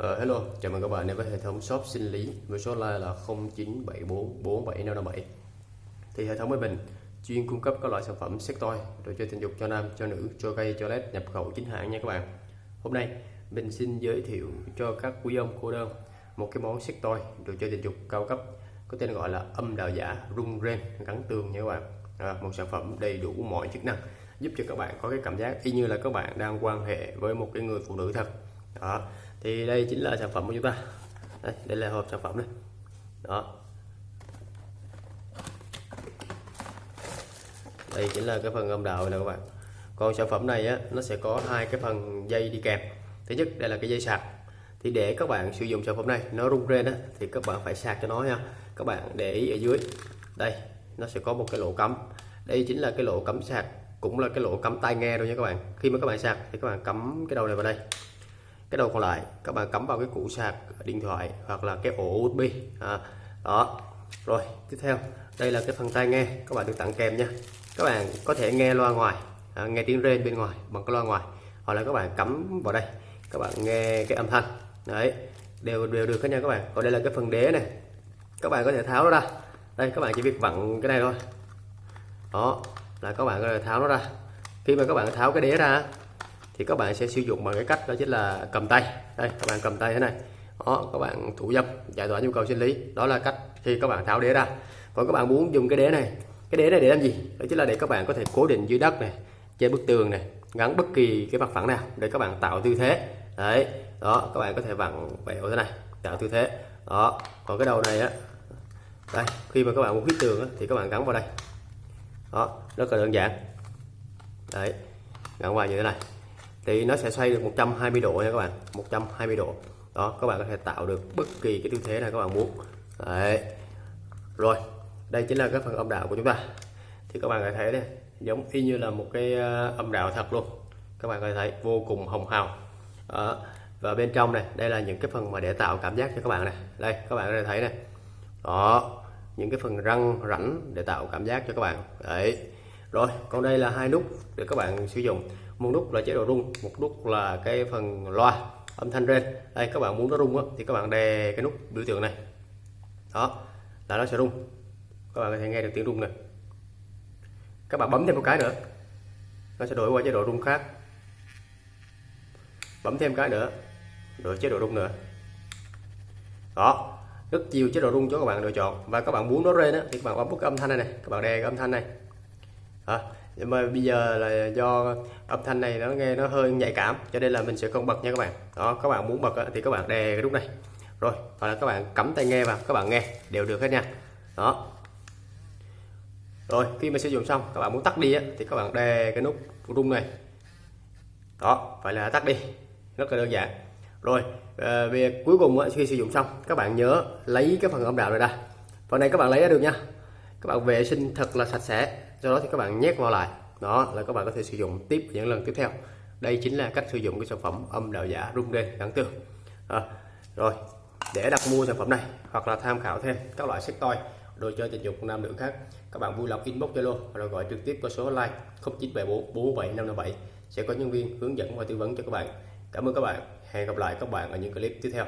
Uh, hello, chào mừng các bạn đến với hệ thống shop sinh lý với số line là 0974475557 Thì hệ thống với mình chuyên cung cấp các loại sản phẩm sex toy, đồ chơi tình dục cho nam, cho nữ, cho gay, cho led nhập khẩu chính hãng nha các bạn. Hôm nay mình xin giới thiệu cho các quý ông cô đơn một cái món sex toy, đồ chơi tình dục cao cấp có tên gọi là âm đạo giả rung ren gắn tường nha các bạn. À, Một sản phẩm đầy đủ mọi chức năng giúp cho các bạn có cái cảm giác y như là các bạn đang quan hệ với một cái người phụ nữ thật. Đó thì đây chính là sản phẩm của chúng ta. Đây, đây là hộp sản phẩm này. Đó. Đây chính là cái phần âm đạo này các bạn. Còn sản phẩm này á nó sẽ có hai cái phần dây đi kèm. Thứ nhất đây là cái dây sạc. Thì để các bạn sử dụng sản phẩm này nó rung lên á thì các bạn phải sạc cho nó nha. Các bạn để ý ở dưới. Đây nó sẽ có một cái lỗ cắm. Đây chính là cái lỗ cắm sạc cũng là cái lỗ cắm tai nghe thôi nha các bạn. Khi mà các bạn sạc thì các bạn cắm cái đầu này vào đây cái đầu còn lại các bạn cắm vào cái củ sạc điện thoại hoặc là cái ổ USB à, đó rồi tiếp theo đây là cái phần tai nghe các bạn được tặng kèm nha. Các bạn có thể nghe loa ngoài à, nghe tiếng rên bên ngoài bằng cái loa ngoài hoặc là các bạn cắm vào đây các bạn nghe cái âm thanh. Đấy đều đều được hết nha các bạn. Còn đây là cái phần đế này các bạn có thể tháo nó ra. Đây các bạn chỉ việc vặn cái này thôi. Đó là các bạn có thể tháo nó ra. Khi mà các bạn tháo cái đế ra thì các bạn sẽ sử dụng bằng cái cách đó chính là cầm tay đây các bạn cầm tay thế này đó các bạn thủ dâm giải tỏa nhu cầu sinh lý đó là cách khi các bạn tháo đế ra còn các bạn muốn dùng cái đế này cái đế này để làm gì đó chính là để các bạn có thể cố định dưới đất này trên bức tường này gắn bất kỳ cái mặt phẳng nào để các bạn tạo tư thế đấy đó các bạn có thể vặn vẹo thế này tạo tư thế đó còn cái đầu này á đây khi mà các bạn muốn hít tường á, thì các bạn gắn vào đây đó rất là đơn giản đấy gắn vào như thế này thì nó sẽ xoay được 120 độ nha các bạn. 120 độ. Đó, các bạn có thể tạo được bất kỳ cái tư thế nào các bạn muốn. Đấy. Rồi, đây chính là cái phần âm đạo của chúng ta. Thì các bạn có thể thấy đây, giống y như là một cái ờ, âm đạo thật luôn. Các bạn có thể thấy vô cùng hồng hào. Đó. và bên trong này, đây là những cái phần mà để tạo cảm giác cho các bạn này. Đây, các bạn có thể thấy này. Đó. Những cái phần răng rãnh để tạo cảm giác cho các bạn. Đấy. Rồi, còn đây là hai nút để các bạn sử dụng một nút là chế độ rung một nút là cái phần loa âm thanh trên. đây các bạn muốn nó rung á, thì các bạn đè cái nút biểu tượng này. Đó là nó sẽ rung. Các bạn có thể nghe được tiếng rung này các bạn bấm thêm một cái nữa nó sẽ đổi qua chế độ rung khác. Bấm thêm cái nữa đổi chế độ rung nữa. Đó rất nhiều chế độ rung cho các bạn lựa chọn. Và các bạn muốn nó lên á, thì các bạn bấm cái âm thanh này này các bạn đè cái âm thanh này à, nhưng mà bây giờ là do âm thanh này nó nghe nó hơi nhạy cảm cho nên là mình sẽ không bật nha các bạn. Đó các bạn muốn bật thì các bạn đè cái nút này. Rồi hoặc là các bạn cắm tai nghe vào các bạn nghe đều được hết nha. Đó. Rồi khi mà sử dụng xong các bạn muốn tắt đi á, thì các bạn đè cái nút rung này. Đó phải là tắt đi. Rất là đơn giản. Rồi ờ, à, việc cuối cùng á, khi sử dụng xong các bạn nhớ lấy cái phần âm đạo này ra. Phần này các bạn lấy ra được nha các bạn vệ sinh thật là sạch sẽ sau đó thì các bạn nhét vào lại. Đó là các bạn có thể sử dụng tiếp những lần tiếp theo. Đây chính là cách sử dụng cái sản phẩm âm đạo giả rung đê gắn tường à, rồi để đặt mua sản phẩm này hoặc là tham khảo thêm các loại sách toy đồ chơi tình dục nam nữ khác các bạn vui lòng inbox zalo rồi gọi trực tiếp qua số line 0974 47557 sẽ có nhân viên hướng dẫn và tư vấn cho các bạn. Cảm ơn các bạn. Hẹn gặp lại các bạn ở những clip tiếp theo.